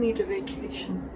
need a vacation.